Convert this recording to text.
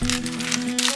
Música